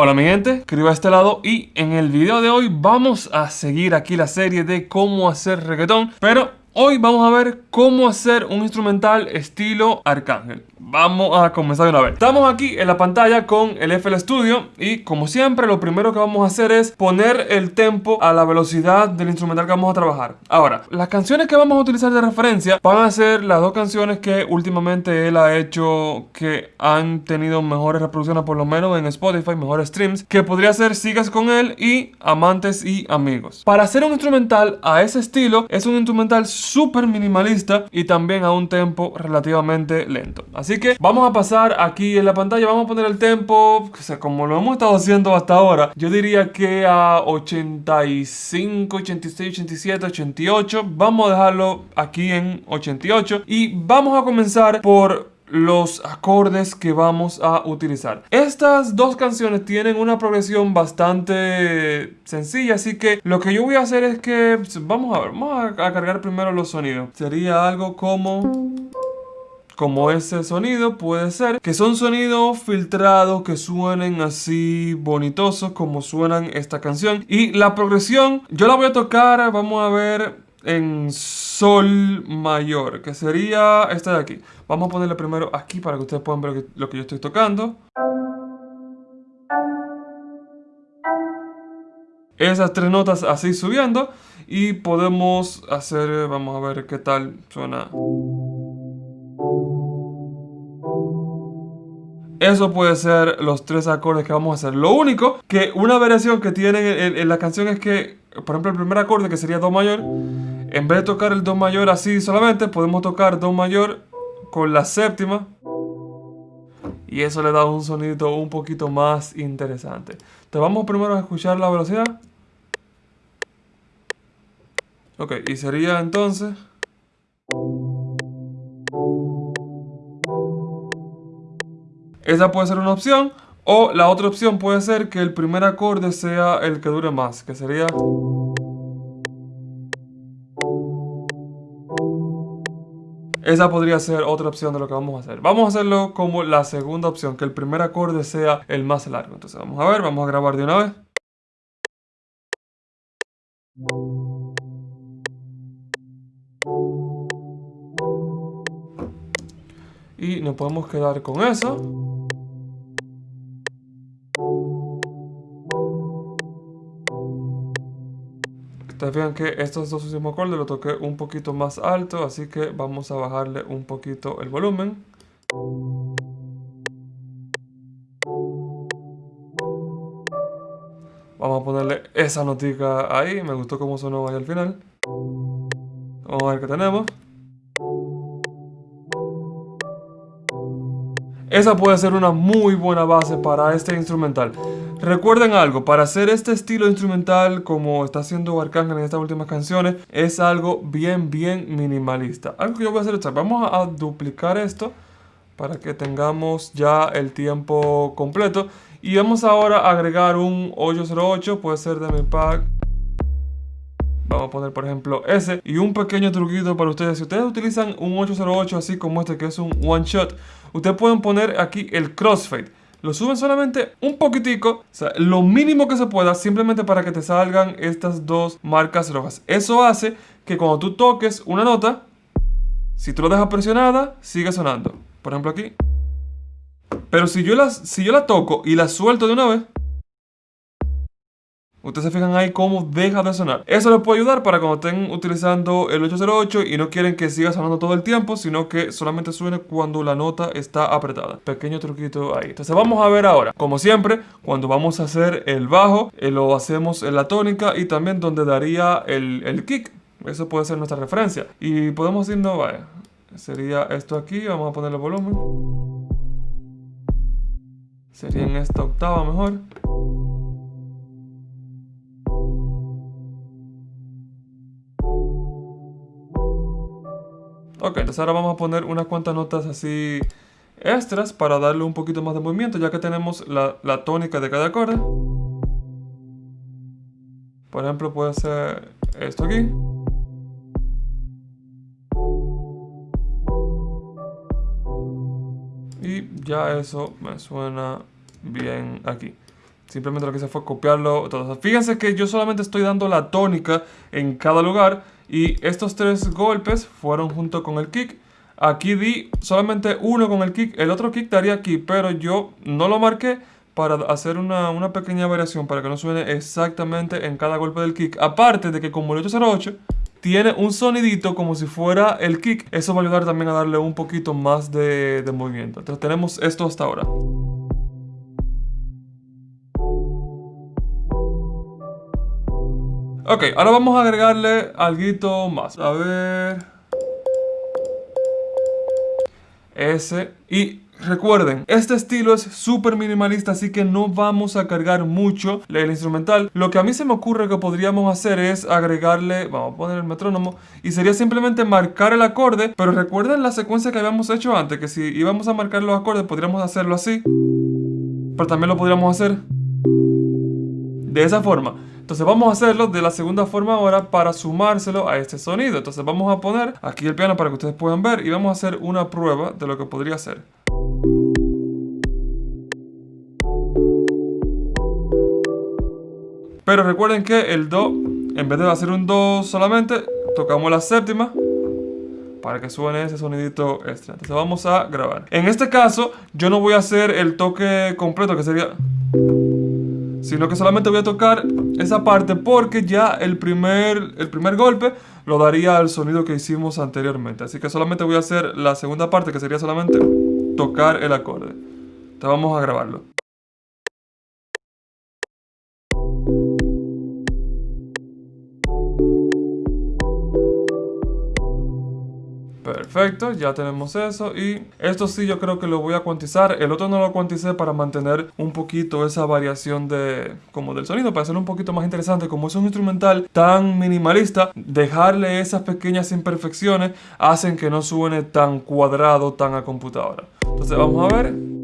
Hola mi gente, escribo a este lado y en el video de hoy vamos a seguir aquí la serie de cómo hacer reggaetón, pero Hoy vamos a ver cómo hacer un instrumental estilo Arcángel. Vamos a comenzar de una vez. Estamos aquí en la pantalla con el FL Studio y como siempre lo primero que vamos a hacer es poner el tempo a la velocidad del instrumental que vamos a trabajar. Ahora, las canciones que vamos a utilizar de referencia van a ser las dos canciones que últimamente él ha hecho que han tenido mejores reproducciones por lo menos en Spotify, mejores streams, que podría ser Sigas con él y Amantes y Amigos. Para hacer un instrumental a ese estilo es un instrumental súper minimalista y también a un tempo relativamente lento. Así que vamos a pasar aquí en la pantalla, vamos a poner el tempo, o sea, como lo hemos estado haciendo hasta ahora, yo diría que a 85, 86, 87, 88, vamos a dejarlo aquí en 88 y vamos a comenzar por los acordes que vamos a utilizar. Estas dos canciones tienen una progresión bastante sencilla, así que lo que yo voy a hacer es que, vamos a ver, vamos a, cargar primero los sonidos. Sería algo como como ese sonido puede ser que son sonidos filtrados que suenen así bonitosos como suenan esta canción y la progresión yo la voy a tocar vamos a ver en sol mayor, que sería esta de aquí. Vamos a ponerle primero aquí para que ustedes puedan ver lo que yo estoy tocando. Esas tres notas así subiendo y podemos hacer, vamos a ver qué tal suena. Eso puede ser los tres acordes que vamos a hacer. Lo único que una variación que tiene en, la canción es que, por ejemplo, el primer acorde que sería Do mayor, en vez de tocar el Do mayor así solamente, podemos tocar Do mayor con la séptima. Y eso le da un sonido un poquito más interesante. Entonces vamos primero a escuchar la velocidad. Ok, y sería entonces... Esa puede ser una opción. O la otra opción puede ser que el primer acorde sea el que dure más, que sería... Esa podría ser otra opción de lo que vamos a hacer. Vamos a hacerlo como la segunda opción, que el primer acorde sea el más largo. Entonces vamos a ver, vamos a grabar de una vez. Y nos podemos quedar con eso. Ustedes vean que estos dos últimos acordes lo toqué un poquito más alto, así que vamos a bajarle un poquito el volumen. Vamos a ponerle esa notica ahí, me gustó cómo sonó ahí al final. Vamos a ver qué tenemos. Esa puede ser una muy buena base para este instrumental. Recuerden algo, para hacer este estilo instrumental como está haciendo Arcángel en estas últimas canciones, es algo bien, bien minimalista. Algo que yo voy a hacer es, vamos a duplicar esto para que tengamos ya el tiempo completo. Y vamos ahora a agregar un 808, puede ser de mi pack. Vamos a poner por ejemplo ese Y un pequeño truquito para ustedes Si ustedes utilizan un 808 así como este que es un one shot Ustedes pueden poner aquí el crossfade lo suben solamente un poquitico, o sea, lo mínimo que se pueda, simplemente para que te salgan estas dos marcas rojas. Eso hace que cuando tú toques una nota, si tú lo dejas presionada, sigue sonando. Por ejemplo aquí. Pero si yo, si yo la toco y la suelto de una vez, Ustedes se fijan ahí cómo deja de sonar. Eso les puede ayudar para cuando estén utilizando el 808 y no quieren que siga sonando todo el tiempo, sino que solamente suene cuando la nota está apretada. Pequeño truquito ahí. Entonces vamos a ver ahora. Como siempre, cuando vamos a hacer el bajo, eh, lo hacemos en la tónica y también donde daría el, el kick. Eso puede ser nuestra referencia. Y podemos irnos, vaya. Sería esto aquí, vamos a ponerle volumen. Sería en esta octava mejor. Ok, entonces ahora vamos a poner unas cuantas notas así extras para darle un poquito más de movimiento ya que tenemos la, tónica de cada acorde. Por ejemplo puede ser esto aquí. Y ya eso me suena bien aquí. Simplemente lo que hice fue copiarlo. Fíjense que yo solamente estoy dando la tónica en cada lugar y estos tres golpes fueron junto con el kick. Aquí di solamente uno con el kick, el otro kick daría aquí, pero yo no lo marqué para hacer una, una pequeña variación para que no suene exactamente en cada golpe del kick. Aparte de que como el 808 tiene un sonidito como si fuera el kick, eso va a ayudar también a darle un poquito más de, de movimiento. Entonces tenemos esto hasta ahora. Ok, ahora vamos a agregarle algo más. A ver... Ese. Y Recuerden, este estilo es súper minimalista, así que no vamos a cargar mucho el instrumental. Lo que a mí se me ocurre que podríamos hacer es agregarle, vamos a poner el metrónomo, y sería simplemente marcar el acorde, pero recuerden la secuencia que habíamos hecho antes, que si íbamos a marcar los acordes podríamos hacerlo así, pero también lo podríamos hacer de esa forma. Entonces vamos a hacerlo de la segunda forma ahora para sumárselo a este sonido. Entonces vamos a poner aquí el piano para que ustedes puedan ver y vamos a hacer una prueba de lo que podría ser. Pero recuerden que el Do, en vez de hacer un Do solamente, tocamos la séptima para que suene ese sonidito extra. Entonces vamos a grabar. En este caso, yo no voy a hacer el toque completo que sería sino que solamente voy a tocar esa parte porque ya el primer, el primer golpe lo daría al sonido que hicimos anteriormente. Así que solamente voy a hacer la segunda parte que sería solamente tocar el acorde. Entonces vamos a grabarlo. Perfecto, ya tenemos eso y esto sí yo creo que lo voy a cuantizar. El otro no lo cuanticé para mantener un poquito esa variación de como del sonido, para hacerlo un poquito más interesante. Como es un instrumental tan minimalista, dejarle esas pequeñas imperfecciones hacen que no suene tan cuadrado, tan a computadora. Entonces vamos a ver.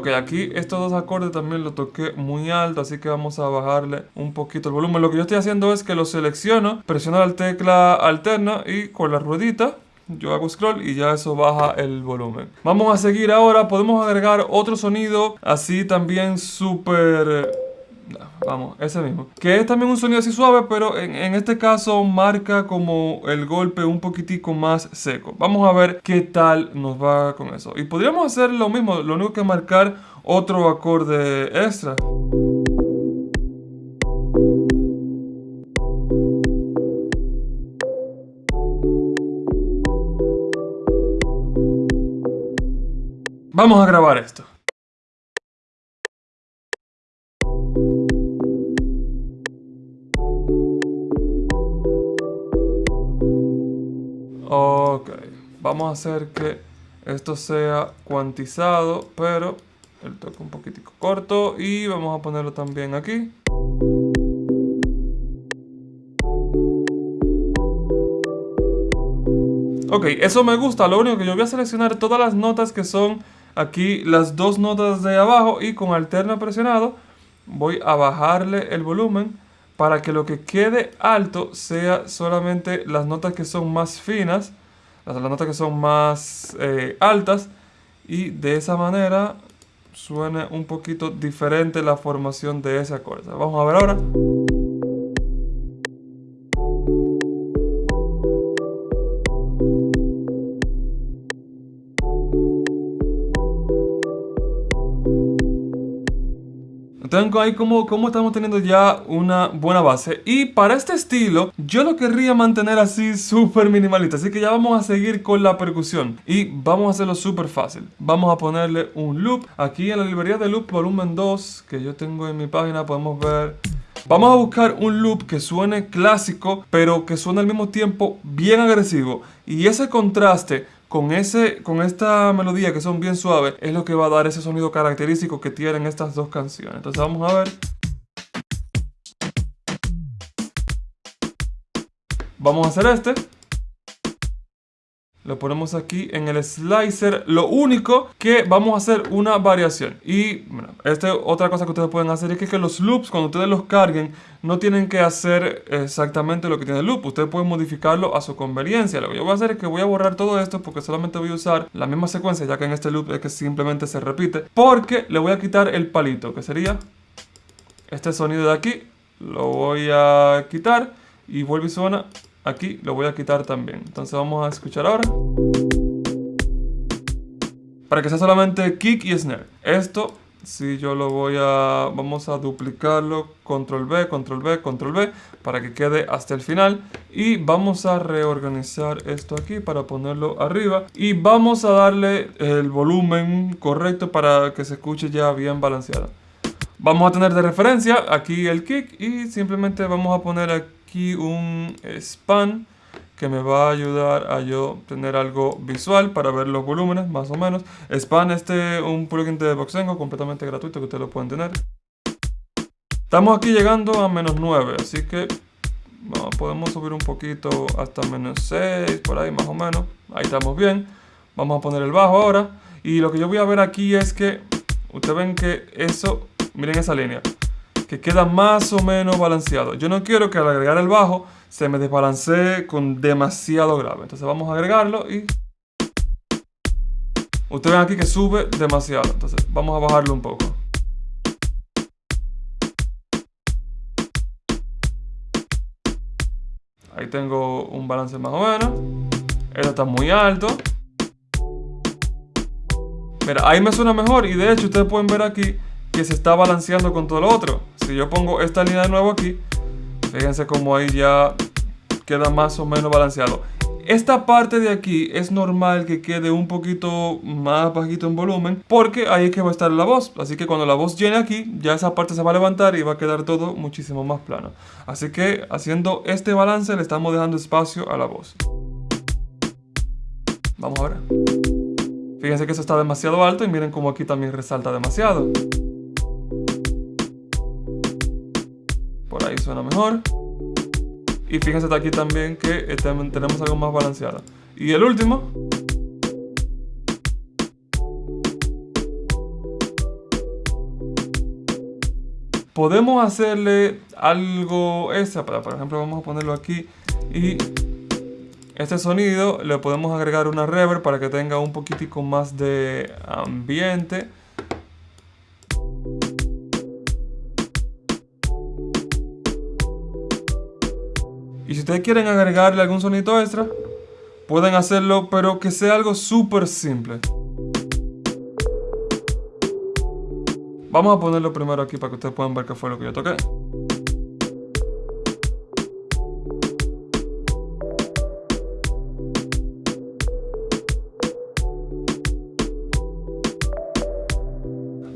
Ok, aquí estos dos acordes también lo toqué muy alto, así que vamos a bajarle un poquito el volumen. Lo que yo estoy haciendo es que lo selecciono, presiono la tecla alterna y con la ruedita yo hago scroll y ya eso baja el volumen. Vamos a seguir ahora, podemos agregar otro sonido así también súper Vamos, ese mismo. Que es también un sonido así suave, pero en, este caso marca como el golpe un poquitico más seco. Vamos a ver qué tal nos va con eso. Y podríamos hacer lo mismo, lo único que marcar otro acorde extra. Vamos a grabar esto. Ok, vamos a hacer que esto sea cuantizado, pero el toque un poquitico corto y vamos a ponerlo también aquí. Ok, eso me gusta, lo único que yo voy a seleccionar todas las notas que son aquí las dos notas de abajo y con alterna presionado voy a bajarle el volumen para que lo que quede alto sea solamente las notas que son más finas, las, notas que son más eh, altas y de esa manera suene un poquito diferente la formación de ese acorde. Vamos a ver ahora. Tengo ahí como, como estamos teniendo ya una buena base. Y para este estilo, yo lo querría mantener así súper minimalista. Así que ya vamos a seguir con la percusión. Y vamos a hacerlo súper fácil. Vamos a ponerle un loop. Aquí en la librería de loop volumen 2, que yo tengo en mi página, podemos ver... Vamos a buscar un loop que suene clásico, pero que suene al mismo tiempo bien agresivo. Y ese contraste con, ese, con esta melodía que son bien suaves, es lo que va a dar ese sonido característico que tienen estas dos canciones. Entonces vamos a ver. Vamos a hacer este. Lo ponemos aquí en el slicer. Lo único que vamos a hacer una variación. Y bueno, esta otra cosa que ustedes pueden hacer es que, que, los loops, cuando ustedes los carguen, no tienen que hacer exactamente lo que tiene el loop. Ustedes pueden modificarlo a su conveniencia. Lo que yo voy a hacer es que voy a borrar todo esto porque solamente voy a usar la misma secuencia, ya que en este loop es que simplemente se repite. Porque le voy a quitar el palito, que sería este sonido de aquí. Lo voy a quitar y vuelve y suena aquí lo voy a quitar también. Entonces vamos a escuchar ahora. Para que sea solamente kick y snare. Esto, si yo lo voy a... Vamos a duplicarlo. Control B, Control B, Control B. Para que quede hasta el final. Y vamos a reorganizar esto aquí para ponerlo arriba. Y vamos a darle el volumen correcto para que se escuche ya bien balanceado. Vamos a tener de referencia aquí el kick y simplemente vamos a poner aquí aquí un span que me va a ayudar a yo tener algo visual para ver los volúmenes, más o menos. Span, este un plugin de Boxengo completamente gratuito que ustedes lo pueden tener. Estamos aquí llegando a menos 9, así que podemos subir un poquito hasta menos 6, por ahí más o menos. Ahí estamos bien. Vamos a poner el bajo ahora. Y lo que yo voy a ver aquí es que, ustedes ven que eso, miren esa línea que queda más o menos balanceado. Yo no quiero que al agregar el bajo se me desbalancee con demasiado grave. Entonces vamos a agregarlo y... Ustedes ven aquí que sube demasiado. Entonces vamos a bajarlo un poco. Ahí tengo un balance más o menos. Esto está muy alto. Mira, ahí me suena mejor y de hecho ustedes pueden ver aquí que se está balanceando con todo lo otro. Si yo pongo esta línea de nuevo aquí, fíjense como ahí ya queda más o menos balanceado. Esta parte de aquí es normal que quede un poquito más bajito en volumen porque ahí es que va a estar la voz. Así que cuando la voz llene aquí, ya esa parte se va a levantar y va a quedar todo muchísimo más plano. Así que haciendo este balance le estamos dejando espacio a la voz. Vamos a ver. Fíjense que eso está demasiado alto y miren como aquí también resalta demasiado. Ahí suena mejor. Y fíjense aquí también que este, tenemos algo más balanceado. Y el último. Podemos hacerle algo esa, por ejemplo vamos a ponerlo aquí y este sonido le podemos agregar una reverb para que tenga un poquitico más de ambiente Y si ustedes quieren agregarle algún sonido extra, pueden hacerlo, pero que sea algo súper simple. Vamos a ponerlo primero aquí para que ustedes puedan ver qué fue lo que yo toqué.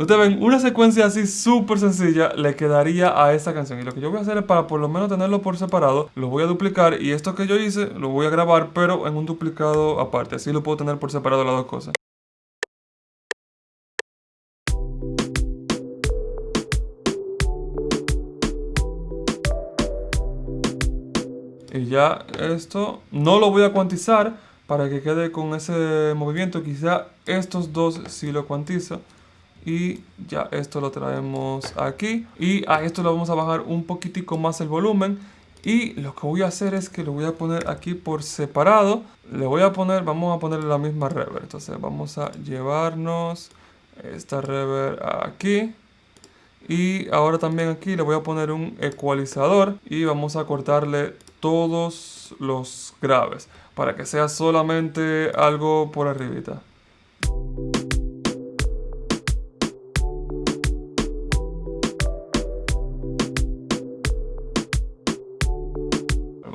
Ustedes ven, una secuencia así súper sencilla le quedaría a esta canción. Y lo que yo voy a hacer es para por lo menos tenerlo por separado, lo voy a duplicar y esto que yo hice lo voy a grabar pero en un duplicado aparte. Así lo puedo tener por separado las dos cosas. Y ya esto no lo voy a cuantizar para que quede con ese movimiento. Quizá estos dos sí lo cuantizo y ya esto lo traemos aquí. Y a esto le vamos a bajar un poquitico más el volumen. Y lo que voy a hacer es que lo voy a poner aquí por separado. Le voy a poner, vamos a ponerle la misma reverb. Entonces vamos a llevarnos esta reverb aquí. Y ahora también aquí le voy a poner un ecualizador y vamos a cortarle todos los graves para que sea solamente algo por arribita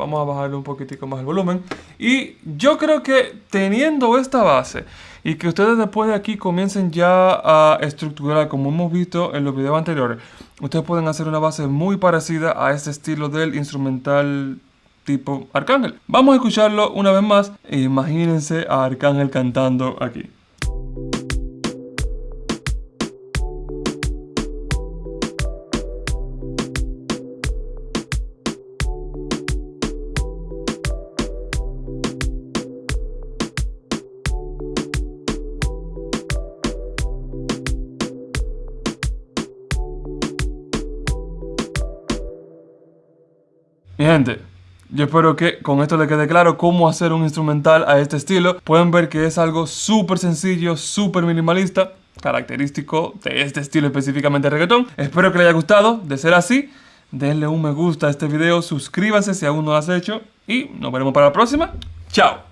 vamos a bajarle un poquitico más el volumen. Y yo creo que teniendo esta base y que ustedes después de aquí comiencen ya a estructurar como hemos visto en los videos anteriores, ustedes pueden hacer una base muy parecida a este estilo del instrumental tipo Arcángel. Vamos a escucharlo una vez más. Imagínense a Arcángel cantando aquí. Gente, yo espero que con esto le quede claro cómo hacer un instrumental a este estilo. Pueden ver que es algo súper sencillo, súper minimalista, característico de este estilo específicamente reggaetón. Espero que les haya gustado. De ser así, denle un me gusta a este video, suscríbanse si aún no lo has hecho y nos veremos para la próxima. ¡Chao!